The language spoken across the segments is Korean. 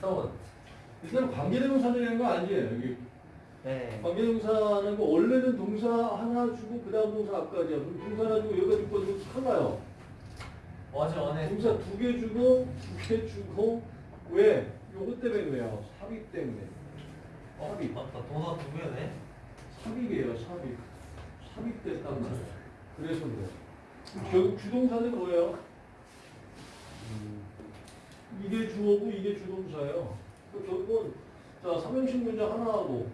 다운. 일단 관계대명사라는 거 아니지 여기 네. 관계대명사는 거 원래는 동사 하나 주고 그 다음 동사 앞까지야 그럼 동사 하나 주고 여기까지 거 주고 칼라요 어제 원해. 동사 두 개 주고 두 개 주고 왜? 요거 때문에 그래요 삽입 때문에 어, 삽입 맞다. 동사 두 개네. 삽입이에요 삽입 삽입됐단 말이야 그래서 그래 결국 주동사는 뭐예요? 이게 주어고 이게 주동사예요. 그 결국은 자 삼형식 문장 하나 하고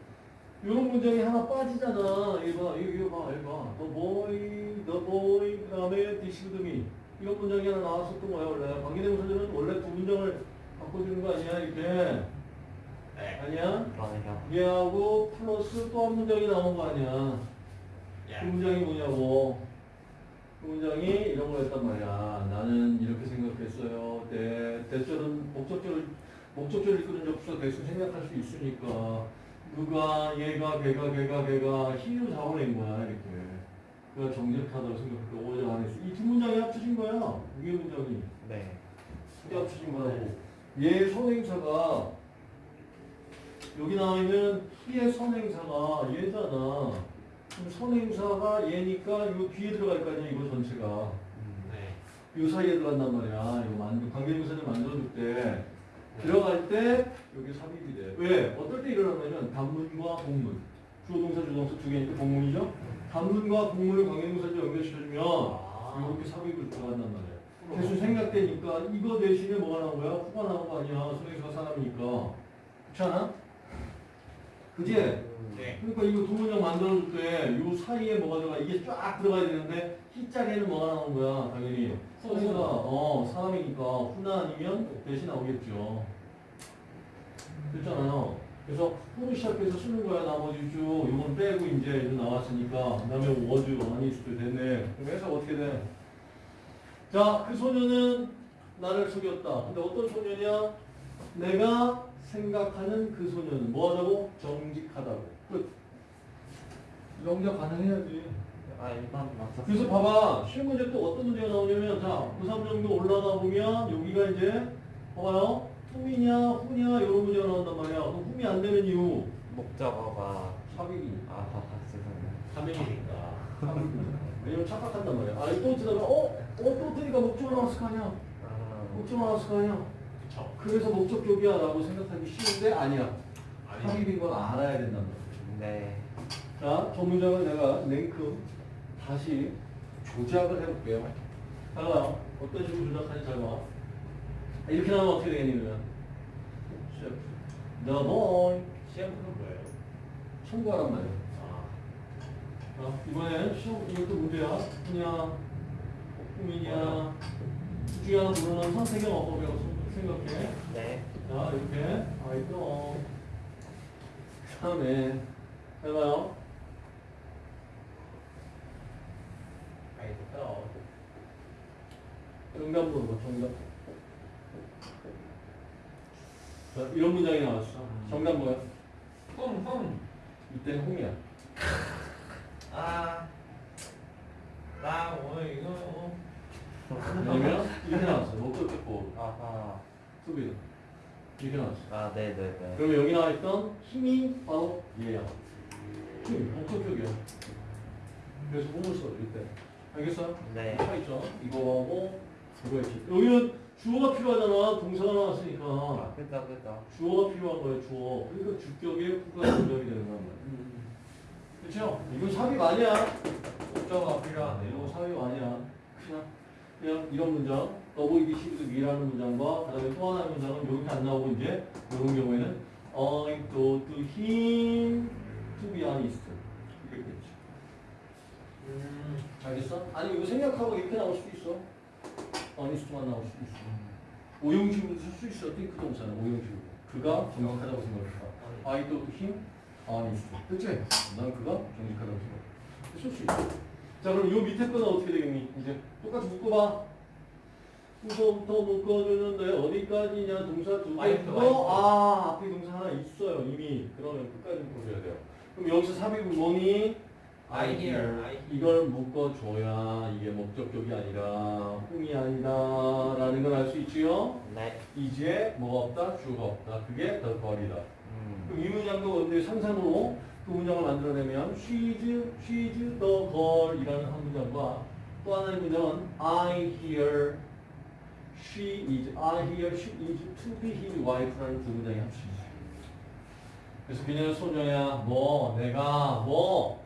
이런 문장이 하나 빠지잖아. 이거 봐, 이거, 봐, 이거 봐. The boy, the boy, 그 다음에 this with me. 이런 문장이 하나 나왔었던 거야 원래. 관계대명사들은 원래 두 문장을 바꿔주는 거 아니야 이렇게? 네. 아니야? 그러네요. 얘하고 플러스 또 한 문장이 나온 거 아니야? 예. 그 문장이 뭐냐고. 그 문장이 이런 거였단 말이야. 나는 이렇게 생각했어요. 대, 대절은 목적절을, 목적절을 이끄는 접수가 대신 생각할 수 있으니까. 누가, 얘가, 걔가, 걔가, 걔가 힘으로 잡아낸 거야, 이렇게. 그가 정직하다고 생각했고, 오전 안 했어. 이두 문장이 합쳐진 거야. 이게 문장이. 네. 이게 합쳐진 거라고. 얘 선행사가, 여기 나와 있는 희의 선행사가 얘잖아. 선행사가 얘니까 요 뒤에 들어갈 거 아니야, 이거 전체가. 네. 요 사이에 들어간단 말이야. 이거 만 관계대명사를 만들어줄 때. 들어갈 때 여기 삽입이 돼. 왜? 어떨 때 일어나냐면 단문과 복문. 주어 동사 주동사 두 개니까 복문이죠. 단문과 복문을 관계대명사로 연결시켜주면 아. 이렇게 삽입을 들어간단 말이야. 계속 생각되니까 이거 대신에 뭐가 나온 거야? 후가 나온 거 아니야. 선행사가 사람이니까. 그렇지 않아? 그지? 네. 그러니까 이거 두 문장 만들어줄 때요 사이에 뭐가 들어가? 이게 쫙 들어가야 되는데 희자리에는 뭐가 나온 거야 당연히. 선생가 어 사람이니까 후나 아니면 대신 나오겠죠. 됐잖아요. 그래서 후로 시작해서 쓰는 거야 나머지 쭉 요건 빼고 이제 이제 나왔으니까 그 다음에 워즈 아니스도 됐네. 그럼 해석 어떻게 돼? 자 그 소녀는 나를 속였다. 근데 어떤 소녀냐? 내가 생각하는 그 소녀는 뭐하다고? 정직하다고. 끝. 영작 가능해야지. 아 일반 맞췄어. 그래서 봐봐. 쉬운 문제 또 어떤 문제가 나오냐면 자 9, 3 정도 올라가 보면 여기가 이제 봐봐요. 흠이냐 후냐 이런 문제가 나온단 말이야. 그럼 흠이 안 되는 이유? 목적어가 삽입이니까 아 죄송해요. 삼일이니까. 왜냐면 착각한단 말이야. 아또 들어가 어? 어? 또 뜨니까 목적 나왔을 거 아니야. 아, 목적 나왔을 거 아니야 그쵸. 그래서 목적격이야 라고 생각하기 쉬운데 아니야 아니. 삽입인 건 알아야 된단 말이야 네. 자, 저 문장을 내가 냉큼 다시 조작을 해볼게요. 잘 봐요. 어떤 식으로 조작하는지 잘 봐. 아, 이렇게 나오면 어떻게 되겠냐면. The boy 시험은 뭐예요? 청구하란 말이에요. 아. 자, 이번엔 시험 이것도 문제야. 그냥 중에 하나 고르는 선택의 어법이라고 생각해. 네. 자, 이렇게 아이도 그 다음에 잘 봐요. 아이도 정답 정답. 자, 이런 문장이 나왔어. 정답 뭐야? 흠, 흠. 이때는 홍이야. 아. 나 오늘 이거. 어. 왜냐면 이렇게 나왔어. 목적 듣고 아하. 수비. 이렇게 나왔어. 아 네 네 네. 그러면 여기 나와 있던 힘이 바로 얘야. 힘, 목적격이야. 그래서 홍을 써, 이때. 알겠어? 네. 차 있죠? 이거하고 이거 있지. 여기는 주어가 필요하잖아. 동사가 나왔으니까. 아 그죠 그죠. 주어가 필요한 거예요, 주어. 그러니까 주격에 후가 연결이 되는 말이야. 그렇죠? 이건 삽입 아니야. 목적어가 이거 필요하네요. 삽입 아니야. 그냥, 이런 문장, 더보이기 시리즈 미라는 문장과 그 다음에 또 하나의 문장은 여기 안 나오고 이제 이런 경우에는 I thought him to be honest. 이렇게 되죠. 음. 알겠어? 아니 이거 생각하고 이렇게 나올 수도 있어. honest만 나올 수도 있어. 오용식으로 쓸 수 있어. 띵크 동사는 오용식으로. 그가 정확하다고 생각했다. I thought him honest. 그치? 난 그가 정직하다고 생각해. 쓸수 있어. 자 그럼 요 밑에 거는 어떻게 되겠니? 이제 똑같이 묶어봐. 후서부터 묶어주는데 어디까지냐 동사 두 개. 어. 아 앞에 동사 하나 있어요 이미. 그러면 끝까지 묶어줘야 돼요. 그럼 여기서 삽입은 뭐니? I hear. 이걸 묶어줘야 이게 목적격이 아니라 흥이 아니다라는 걸 알 수 있지요. 네. 이제 뭐가 없다? 주어가 없다. 그게 the girl이다. 음. 그럼 이 문장도 근데 상상으로 그 문장을 만들어내면 she's, she's the girl이라는 한 문장과 또 하나의 문장은 I hear she is, I hear she is to be his wife라는 두 문장이 합쳐져요. 그래서 그녀는 소녀야, 뭐, 내가 뭐,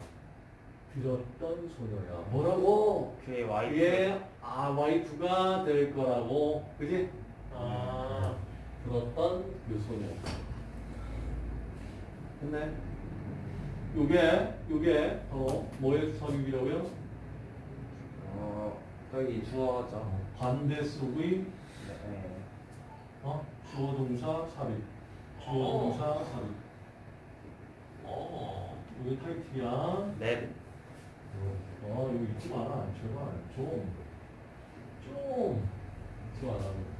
들었던 소녀야. 뭐라고? 그의 와이프. 그의 아, 와이프가 될 거라고, 그지? 아, 들었던 그 소녀. 됐네? 요게, 요게 바로 뭐의 주사격이라고요? 어, 여기 주어죠. 반대 속의 네. 어? 주어 동사 삽입. 주어 동사 삽입. 어, 이게 타이틀이야. 네. 어, 이거 잊지 마라. 제발. 좀. 좀. 잊지 마라.